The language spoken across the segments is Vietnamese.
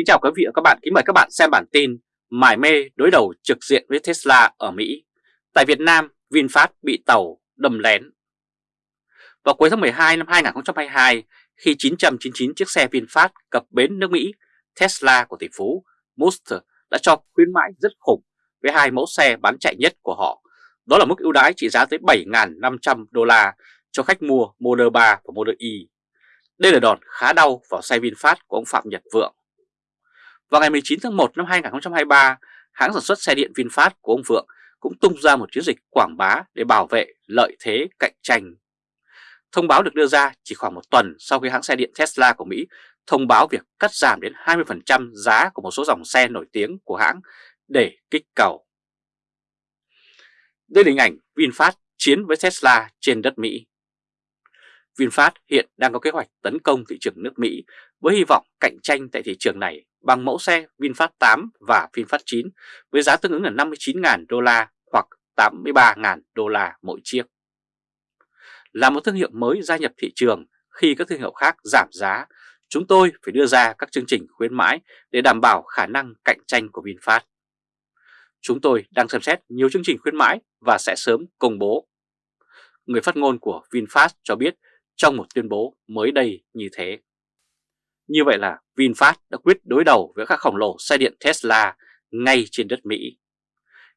Kính chào quý vị và các bạn, kính mời các bạn xem bản tin Mải mê đối đầu trực diện với Tesla ở Mỹ Tại Việt Nam, VinFast bị tàu đâm lén Vào cuối tháng 12 năm 2022, khi 999 chiếc xe VinFast cập bến nước Mỹ, Tesla của tỷ phú Musk đã cho khuyến mãi rất khủng với hai mẫu xe bán chạy nhất của họ. Đó là mức ưu đãi trị giá tới 7.500 đô la cho khách mua Model 3 và Model Y. Đây là đòn khá đau vào xe VinFast của ông Phạm Nhật Vượng. Vào ngày 19 tháng 1 năm 2023, hãng sản xuất xe điện VinFast của ông Vượng cũng tung ra một chiến dịch quảng bá để bảo vệ lợi thế cạnh tranh. Thông báo được đưa ra chỉ khoảng một tuần sau khi hãng xe điện Tesla của Mỹ thông báo việc cắt giảm đến 20% giá của một số dòng xe nổi tiếng của hãng để kích cầu. Đây là hình ảnh VinFast chiến với Tesla trên đất Mỹ. VinFast hiện đang có kế hoạch tấn công thị trường nước Mỹ với hy vọng cạnh tranh tại thị trường này bằng mẫu xe VinFast 8 và VinFast 9 với giá tương ứng là 59.000 đô la hoặc 83.000 đô la mỗi chiếc. Là một thương hiệu mới gia nhập thị trường khi các thương hiệu khác giảm giá, chúng tôi phải đưa ra các chương trình khuyến mãi để đảm bảo khả năng cạnh tranh của VinFast. Chúng tôi đang xem xét nhiều chương trình khuyến mãi và sẽ sớm công bố. Người phát ngôn của VinFast cho biết trong một tuyên bố mới đây như thế. Như vậy là VinFast đã quyết đối đầu với các khổng lồ xe điện Tesla ngay trên đất Mỹ.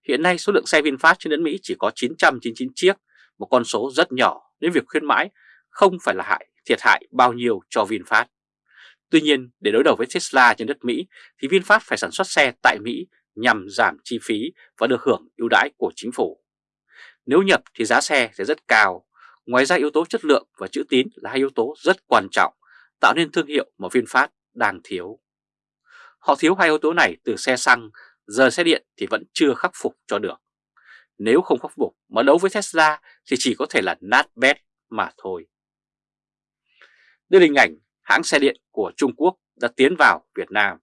Hiện nay số lượng xe VinFast trên đất Mỹ chỉ có 999 chiếc, một con số rất nhỏ nên việc khuyến mãi không phải là hại thiệt hại bao nhiêu cho VinFast. Tuy nhiên, để đối đầu với Tesla trên đất Mỹ thì VinFast phải sản xuất xe tại Mỹ nhằm giảm chi phí và được hưởng ưu đãi của chính phủ. Nếu nhập thì giá xe sẽ rất cao. Ngoài ra yếu tố chất lượng và chữ tín là hai yếu tố rất quan trọng tạo nên thương hiệu mà VinFast đang thiếu. Họ thiếu hai yếu tố này từ xe xăng, giờ xe điện thì vẫn chưa khắc phục cho được. Nếu không khắc phục mà đấu với Tesla thì chỉ có thể là nát bét mà thôi. Đây là hình ảnh hãng xe điện của Trung Quốc đã tiến vào Việt Nam.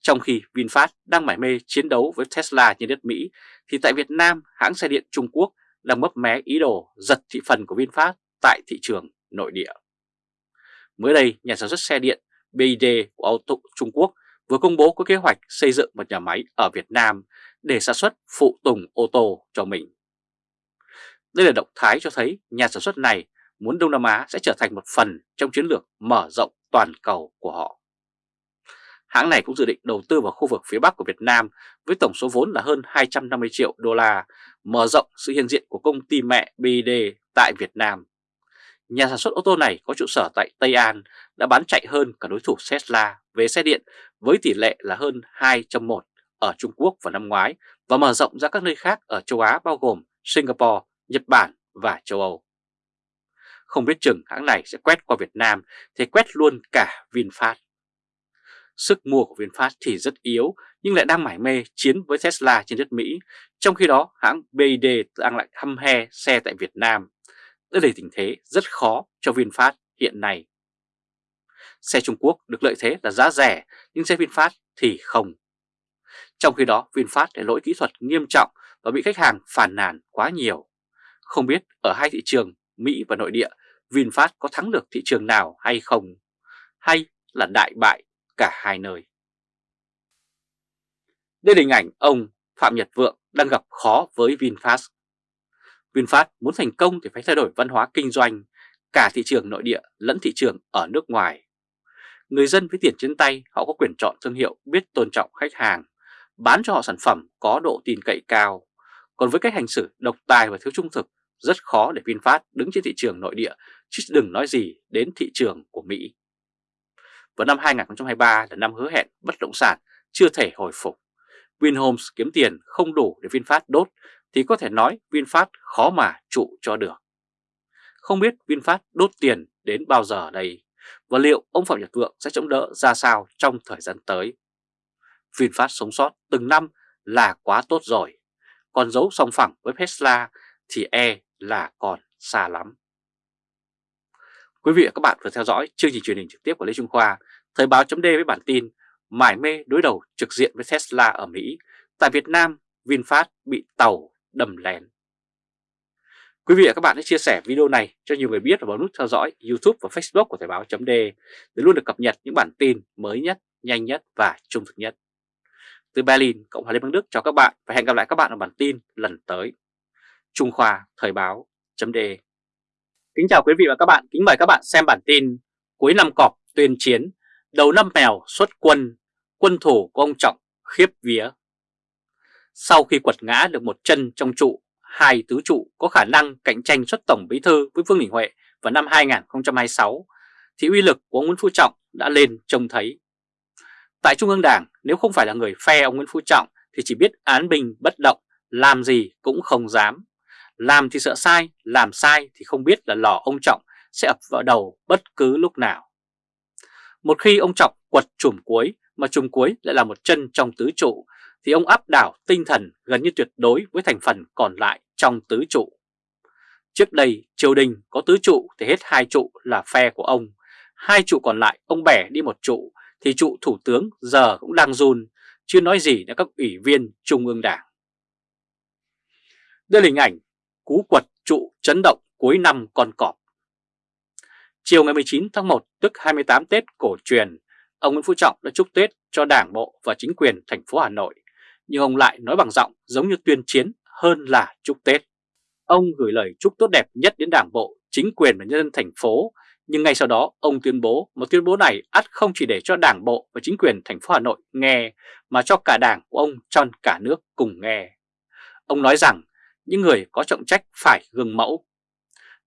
Trong khi VinFast đang mải mê chiến đấu với Tesla trên đất Mỹ, thì tại Việt Nam hãng xe điện Trung Quốc đang mấp mé ý đồ giật thị phần của VinFast tại thị trường nội địa. Mới đây, nhà sản xuất xe điện BYD của ô tô Trung Quốc vừa công bố có kế hoạch xây dựng một nhà máy ở Việt Nam để sản xuất phụ tùng ô tô cho mình. Đây là động thái cho thấy nhà sản xuất này muốn Đông Nam Á sẽ trở thành một phần trong chiến lược mở rộng toàn cầu của họ. Hãng này cũng dự định đầu tư vào khu vực phía Bắc của Việt Nam với tổng số vốn là hơn 250 triệu đô la, mở rộng sự hiện diện của công ty mẹ BID tại Việt Nam. Nhà sản xuất ô tô này có trụ sở tại Tây An đã bán chạy hơn cả đối thủ Tesla về xe điện với tỷ lệ là hơn 2 trong 1 ở Trung Quốc vào năm ngoái và mở rộng ra các nơi khác ở châu Á bao gồm Singapore, Nhật Bản và châu Âu. Không biết chừng hãng này sẽ quét qua Việt Nam thì quét luôn cả VinFast. Sức mua của VinFast thì rất yếu nhưng lại đang mải mê chiến với Tesla trên đất Mỹ, trong khi đó hãng BYD đang lại hăm he xe tại Việt Nam đây là tình thế rất khó cho VinFast hiện nay. Xe Trung Quốc được lợi thế là giá rẻ nhưng xe VinFast thì không. Trong khi đó VinFast để lỗi kỹ thuật nghiêm trọng và bị khách hàng phản nàn quá nhiều. Không biết ở hai thị trường Mỹ và nội địa VinFast có thắng được thị trường nào hay không? Hay là đại bại cả hai nơi? Đây là hình ảnh ông Phạm Nhật Vượng đang gặp khó với VinFast. VinFast muốn thành công thì phải thay đổi văn hóa kinh doanh, cả thị trường nội địa lẫn thị trường ở nước ngoài. Người dân với tiền trên tay họ có quyền chọn thương hiệu biết tôn trọng khách hàng, bán cho họ sản phẩm có độ tin cậy cao. Còn với cách hành xử độc tài và thiếu trung thực, rất khó để VinFast đứng trên thị trường nội địa, chứ đừng nói gì đến thị trường của Mỹ và năm 2023 là năm hứa hẹn bất động sản chưa thể hồi phục. Vinhomes kiếm tiền không đủ để VinFast đốt thì có thể nói VinFast khó mà trụ cho được. Không biết VinFast đốt tiền đến bao giờ đây và liệu ông Phạm Nhật Vượng sẽ chống đỡ ra sao trong thời gian tới. VinFast sống sót từng năm là quá tốt rồi, còn giấu song phẳng với Tesla thì e là còn xa lắm. Quý vị và các bạn vừa theo dõi chương trình truyền hình trực tiếp của Lê Trung Khoa, Thời báo chấm với bản tin Mải mê đối đầu trực diện với Tesla ở Mỹ, tại Việt Nam VinFast bị tàu đầm lén. Quý vị và các bạn hãy chia sẻ video này cho nhiều người biết và bấm nút theo dõi YouTube và Facebook của Thời báo .de để luôn được cập nhật những bản tin mới nhất, nhanh nhất và trung thực nhất. Từ Berlin, Cộng hòa Liên bang Đức chào các bạn và hẹn gặp lại các bạn ở bản tin lần tới. Trung Khoa Thời báo .de Kính chào quý vị và các bạn, kính mời các bạn xem bản tin Cuối năm cọp tuyên chiến, đầu năm mèo xuất quân, quân thủ của ông Trọng khiếp vía. Sau khi quật ngã được một chân trong trụ, hai tứ trụ có khả năng cạnh tranh xuất tổng bí thư với Vương Đình Huệ vào năm 2026, thì uy lực của ông Nguyễn Phú Trọng đã lên trông thấy. Tại Trung ương Đảng, nếu không phải là người phe ông Nguyễn Phú Trọng thì chỉ biết án bình bất động, làm gì cũng không dám. Làm thì sợ sai, làm sai thì không biết là lò ông Trọng sẽ ập vào đầu bất cứ lúc nào. Một khi ông chọc quật chùm cuối mà chùm cuối lại là một chân trong tứ trụ thì ông áp đảo tinh thần gần như tuyệt đối với thành phần còn lại trong tứ trụ. Trước đây triều đình có tứ trụ thì hết hai trụ là phe của ông, hai trụ còn lại ông bẻ đi một trụ thì trụ thủ tướng giờ cũng đang run, chưa nói gì đến các ủy viên Trung ương Đảng. Đây là hình ảnh cú quật trụ chấn động cuối năm con cọp. Chiều ngày 19 tháng 1 tức 28 Tết cổ truyền, ông Nguyễn Phú Trọng đã chúc Tết cho Đảng bộ và chính quyền thành phố Hà Nội, nhưng ông lại nói bằng giọng giống như tuyên chiến hơn là chúc Tết. Ông gửi lời chúc tốt đẹp nhất đến Đảng bộ, chính quyền và nhân dân thành phố, nhưng ngay sau đó ông tuyên bố một tuyên bố này ắt không chỉ để cho Đảng bộ và chính quyền thành phố Hà Nội nghe mà cho cả Đảng của ông trong cả nước cùng nghe. Ông nói rằng những người có trọng trách phải gương mẫu.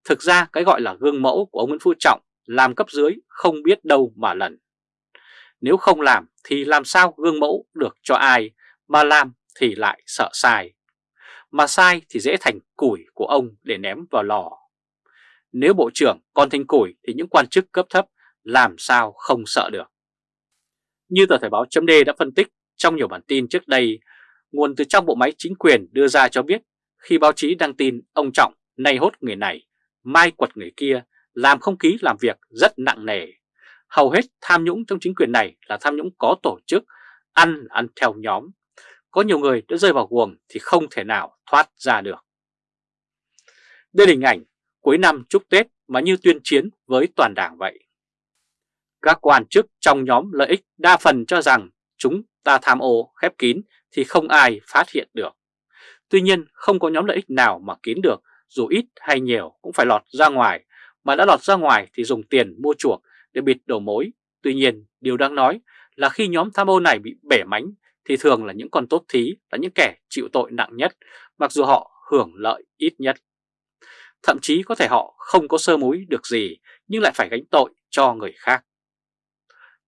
Thực ra cái gọi là gương mẫu của ông Nguyễn Phú Trọng làm cấp dưới không biết đâu mà lần. Nếu không làm thì làm sao gương mẫu được cho ai, mà làm thì lại sợ sai. Mà sai thì dễ thành củi của ông để ném vào lò. Nếu bộ trưởng còn thành củi thì những quan chức cấp thấp làm sao không sợ được. Như tờ Thời báo chấm đã phân tích trong nhiều bản tin trước đây, nguồn từ trong bộ máy chính quyền đưa ra cho biết khi báo chí đăng tin ông Trọng nay hốt người này, mai quật người kia, làm không khí làm việc rất nặng nề. Hầu hết tham nhũng trong chính quyền này là tham nhũng có tổ chức, ăn ăn theo nhóm. Có nhiều người đã rơi vào guồng thì không thể nào thoát ra được. Đây là hình ảnh cuối năm chúc Tết mà như tuyên chiến với toàn đảng vậy. Các quan chức trong nhóm lợi ích đa phần cho rằng chúng ta tham ô khép kín thì không ai phát hiện được. Tuy nhiên không có nhóm lợi ích nào mà kín được dù ít hay nhiều cũng phải lọt ra ngoài mà đã lọt ra ngoài thì dùng tiền mua chuộc để bịt đầu mối. Tuy nhiên, điều đáng nói là khi nhóm tham ô này bị bể mánh thì thường là những con tốt thí là những kẻ chịu tội nặng nhất, mặc dù họ hưởng lợi ít nhất. Thậm chí có thể họ không có sơ múi được gì nhưng lại phải gánh tội cho người khác.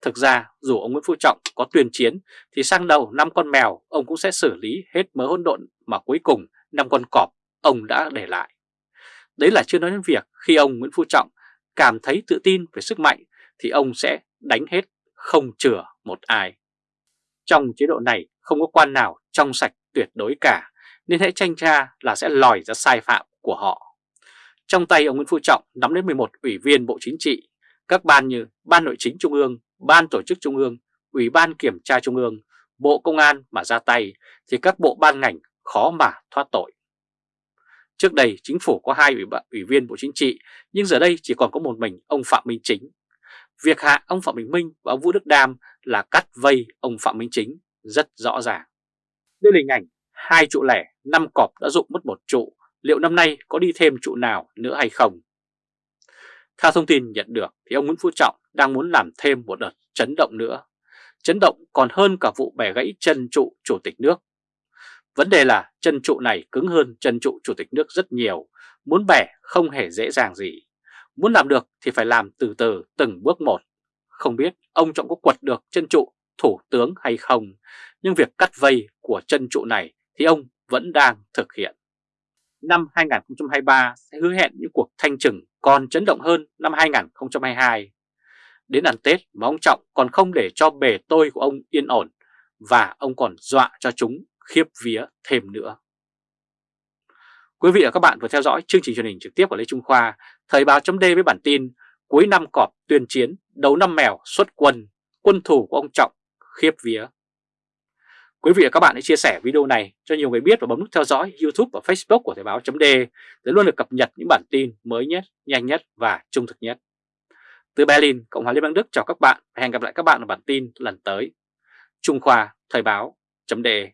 Thực ra, dù ông Nguyễn Phú Trọng có tuyên chiến thì sang đầu năm con mèo, ông cũng sẽ xử lý hết mớ hỗn độn mà cuối cùng năm con cọp ông đã để lại. Đấy là chưa nói đến việc khi ông Nguyễn Phú Trọng cảm thấy tự tin về sức mạnh thì ông sẽ đánh hết không chừa một ai. Trong chế độ này không có quan nào trong sạch tuyệt đối cả nên hãy tranh tra là sẽ lòi ra sai phạm của họ. Trong tay ông Nguyễn Phú Trọng nắm đến 11 ủy viên Bộ Chính trị, các ban như Ban Nội chính Trung ương, Ban Tổ chức Trung ương, Ủy ban Kiểm tra Trung ương, Bộ Công an mà ra tay thì các bộ ban ngành khó mà thoát tội. Trước đây chính phủ có hai ủy, ủy viên Bộ Chính trị nhưng giờ đây chỉ còn có một mình ông Phạm Minh Chính. Việc hạ ông Phạm Bình Minh và ông Vũ Đức Đam là cắt vây ông Phạm Minh Chính rất rõ ràng. Đây là hình ảnh hai trụ lẻ, năm cọp đã dụng mất một trụ, liệu năm nay có đi thêm trụ nào nữa hay không? Theo thông tin nhận được thì ông Nguyễn Phú Trọng đang muốn làm thêm một đợt chấn động nữa. Chấn động còn hơn cả vụ bẻ gãy chân trụ chủ tịch nước. Vấn đề là chân trụ này cứng hơn chân trụ chủ tịch nước rất nhiều, muốn bẻ không hề dễ dàng gì. Muốn làm được thì phải làm từ từ từng bước một. Không biết ông Trọng có quật được chân trụ thủ tướng hay không, nhưng việc cắt vây của chân trụ này thì ông vẫn đang thực hiện. Năm 2023 sẽ hứa hẹn những cuộc thanh trừng còn chấn động hơn năm 2022. Đến ăn Tết mà ông Trọng còn không để cho bề tôi của ông yên ổn và ông còn dọa cho chúng khiếp vía thêm nữa. Quý vị và các bạn vừa theo dõi chương trình truyền hình trực tiếp của Lê Trung Khoa, Thời báo chấm với bản tin cuối năm cọp tuyên chiến, đầu năm mèo xuất quân, quân thủ của ông Trọng khiếp vía. Quý vị và các bạn hãy chia sẻ video này cho nhiều người biết và bấm nút theo dõi YouTube và Facebook của Thời báo chấm để luôn được cập nhật những bản tin mới nhất, nhanh nhất và trung thực nhất. Từ Berlin, Cộng hòa Liên bang Đức chào các bạn và hẹn gặp lại các bạn ở bản tin lần tới. Trung Khoa Thời báo chấm đề